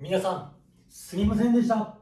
皆さん、すみませんでした。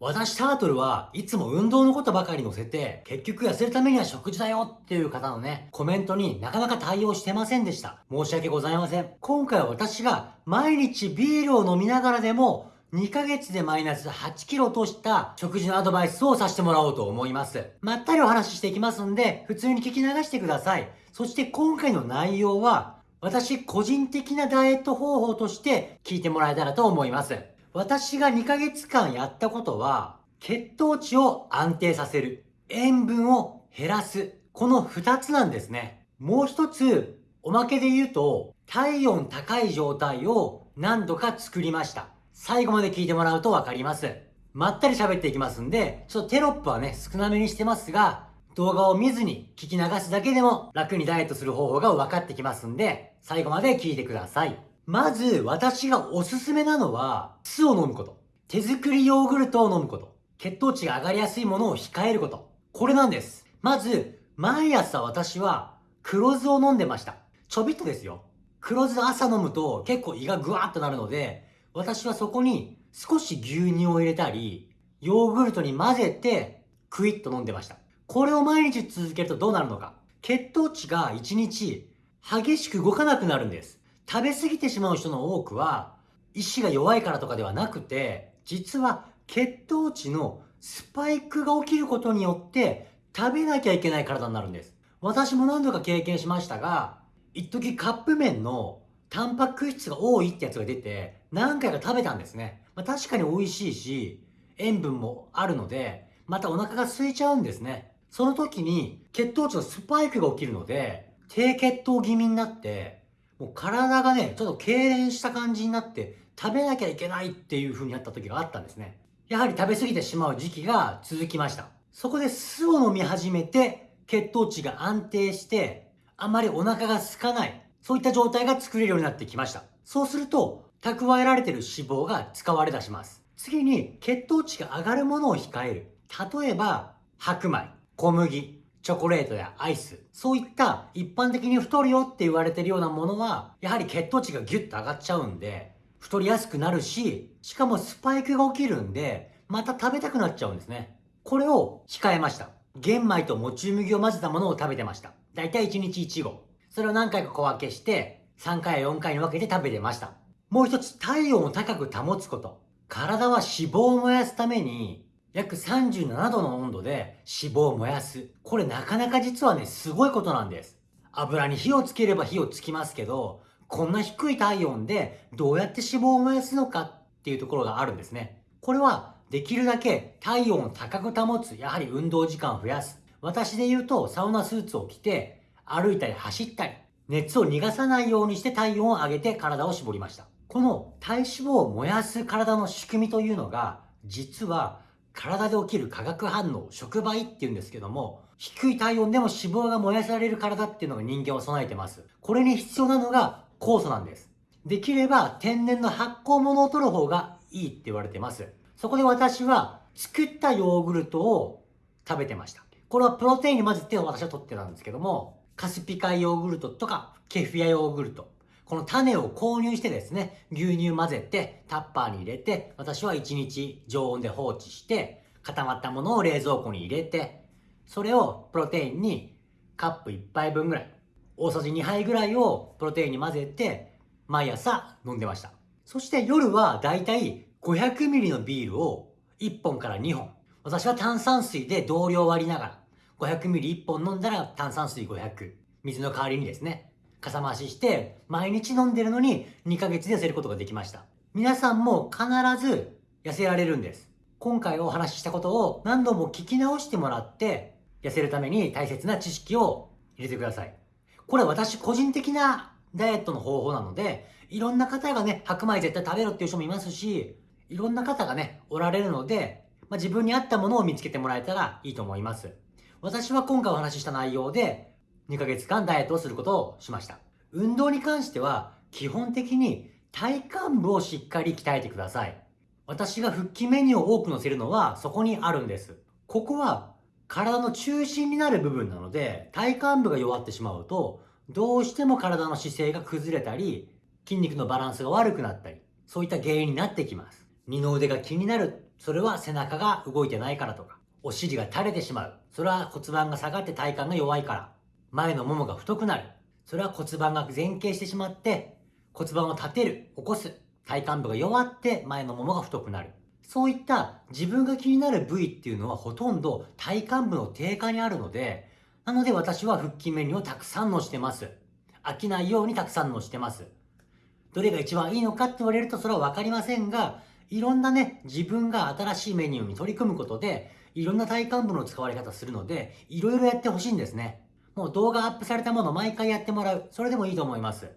私タートルはいつも運動のことばかり載せて、結局痩せるためには食事だよっていう方のね、コメントになかなか対応してませんでした。申し訳ございません。今回は私が毎日ビールを飲みながらでも、2ヶ月でマイナス8キロとした食事のアドバイスをさせてもらおうと思います。まったりお話ししていきますんで、普通に聞き流してください。そして今回の内容は、私個人的なダイエット方法として聞いてもらえたらと思います。私が2ヶ月間やったことは、血糖値を安定させる。塩分を減らす。この2つなんですね。もう一つ、おまけで言うと、体温高い状態を何度か作りました。最後まで聞いてもらうとわかります。まったり喋っていきますんで、ちょっとテロップはね、少なめにしてますが、動画を見ずに聞き流すだけでも楽にダイエットする方法が分かってきますんで、最後まで聞いてください。まず、私がおすすめなのは、酢を飲むこと。手作りヨーグルトを飲むこと。血糖値が上がりやすいものを控えること。これなんです。まず、毎朝私は黒酢を飲んでました。ちょびっとですよ。黒酢朝飲むと結構胃がグワーッとなるので、私はそこに少し牛乳を入れたり、ヨーグルトに混ぜてクイッと飲んでました。これを毎日続けるとどうなるのか。血糖値が1日激しく動かなくなるんです。食べ過ぎてしまう人の多くは、意志が弱いからとかではなくて、実は血糖値のスパイクが起きることによって食べなきゃいけない体になるんです。私も何度か経験しましたが、一時カップ麺のタンパク質が多いってやつが出て、何回か食べたんですね。まあ、確かに美味しいし、塩分もあるので、またお腹が空いちゃうんですね。その時に血糖値のスパイクが起きるので、低血糖気味になって、もう体がね、ちょっと痙攣した感じになって、食べなきゃいけないっていう風になった時があったんですね。やはり食べ過ぎてしまう時期が続きました。そこで酢を飲み始めて、血糖値が安定して、あまりお腹が空かない、そういった状態が作れるようになってきました。そうすると、蓄えられている脂肪が使われ出します。次に、血糖値が上がるものを控える。例えば、白米、小麦、チョコレートやアイス、そういった一般的に太るよって言われてるようなものは、やはり血糖値がギュッと上がっちゃうんで、太りやすくなるし、しかもスパイクが起きるんで、また食べたくなっちゃうんですね。これを控えました。玄米ともち麦を混ぜたものを食べてました。だいたい1日1合。それを何回か小分けして、3回や4回に分けて食べてました。もう一つ、体温を高く保つこと。体は脂肪を燃やすために、約37度の温度で脂肪を燃やす。これなかなか実はね、すごいことなんです。油に火をつければ火をつきますけど、こんな低い体温でどうやって脂肪を燃やすのかっていうところがあるんですね。これはできるだけ体温を高く保つ、やはり運動時間を増やす。私で言うとサウナスーツを着て歩いたり走ったり、熱を逃がさないようにして体温を上げて体を絞りました。この体脂肪を燃やす体の仕組みというのが、実は体で起きる化学反応、触媒っていうんですけども、低い体温でも脂肪が燃やされる体っていうのが人間を備えてます。これに必要なのが酵素なんです。できれば天然の発酵物を取る方がいいって言われてます。そこで私は作ったヨーグルトを食べてました。これはプロテインに混ぜて私は取ってたんですけども、カスピ海ヨーグルトとかケフィアヨーグルト、この種を購入してですね、牛乳混ぜてタッパーに入れて、私は1日常温で放置して、固まったものを冷蔵庫に入れて、それをプロテインにカップ1杯分ぐらい、大さじ2杯ぐらいをプロテインに混ぜて、毎朝飲んでました。そして夜はだいたい 500ml のビールを1本から2本。私は炭酸水で同量割りながら、500ml1 本飲んだら炭酸水500。水の代わりにですね。かさ増しして、毎日飲んでるのに2ヶ月で痩せることができました。皆さんも必ず痩せられるんです。今回お話ししたことを何度も聞き直してもらって、痩せるために大切な知識を入れてください。これ私個人的なダイエットの方法なので、いろんな方がね、白米絶対食べろっていう人もいますし、いろんな方がね、おられるので、まあ、自分に合ったものを見つけてもらえたらいいと思います。私は今回お話しした内容で、2ヶ月間ダイエットをすることをしました。運動に関しては、基本的に体幹部をしっかり鍛えてください。私が腹筋メニューを多く載せるのはそこにあるんです。ここは体の中心になる部分なので、体幹部が弱ってしまうと、どうしても体の姿勢が崩れたり、筋肉のバランスが悪くなったり、そういった原因になってきます。二の腕が気になる。それは背中が動いてないからとか。お尻が垂れてしまう。それは骨盤が下がって体幹が弱いから。前のももが太くなる。それは骨盤が前傾してしまって、骨盤を立てる、起こす。体幹部が弱って前のももが太くなる。そういった自分が気になる部位っていうのはほとんど体幹部の低下にあるので、なので私は腹筋メニューをたくさんのしてます。飽きないようにたくさんのしてます。どれが一番いいのかって言われるとそれはわかりませんが、いろんなね、自分が新しいメニューに取り組むことで、いろんな体幹部の使われ方するので、いろいろやってほしいんですね。もう動画アップされたものを毎回やってもらう。それでもいいと思います。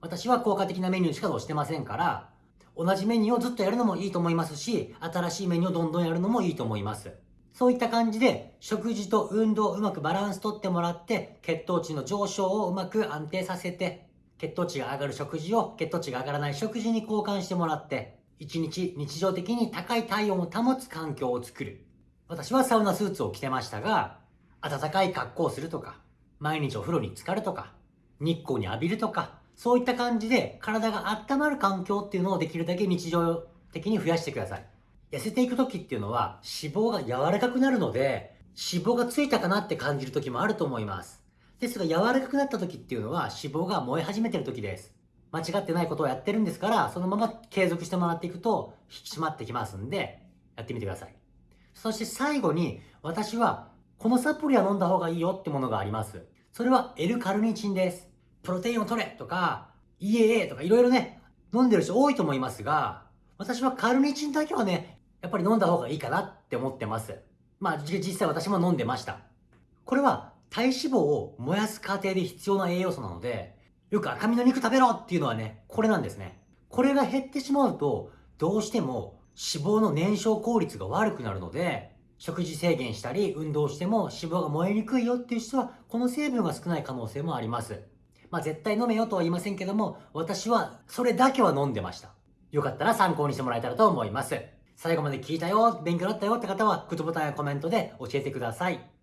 私は効果的なメニューしか押してませんから、同じメニューをずっとやるのもいいと思いますし、新しいメニューをどんどんやるのもいいと思います。そういった感じで、食事と運動をうまくバランスとってもらって、血糖値の上昇をうまく安定させて、血糖値が上がる食事を血糖値が上がらない食事に交換してもらって、一日日常的に高い体温を保つ環境を作る。私はサウナスーツを着てましたが、暖かい格好をするとか、毎日お風呂に浸かるとか、日光に浴びるとか、そういった感じで体が温まる環境っていうのをできるだけ日常的に増やしてください。痩せていく時っていうのは脂肪が柔らかくなるので、脂肪がついたかなって感じる時もあると思います。ですが柔らかくなった時っていうのは脂肪が燃え始めてる時です。間違ってないことをやってるんですから、そのまま継続してもらっていくと引き締まってきますんで、やってみてください。そして最後に、私はこのサプリは飲んだ方がいいよってものがあります。それは L カルニチンです。プロテインを取れとか、EAA とかいろいろね、飲んでる人多いと思いますが、私はカルニチンだけはね、やっぱり飲んだ方がいいかなって思ってます。まあ実際私も飲んでました。これは体脂肪を燃やす過程で必要な栄養素なので、よく赤身の肉食べろっていうのはね、これなんですね。これが減ってしまうと、どうしても脂肪の燃焼効率が悪くなるので、食事制限したり運動しても脂肪が燃えにくいよっていう人はこの成分が少ない可能性もあります。まあ絶対飲めよとは言いませんけども私はそれだけは飲んでました。よかったら参考にしてもらえたらと思います。最後まで聞いたよ、勉強だったよって方はグッドボタンやコメントで教えてください。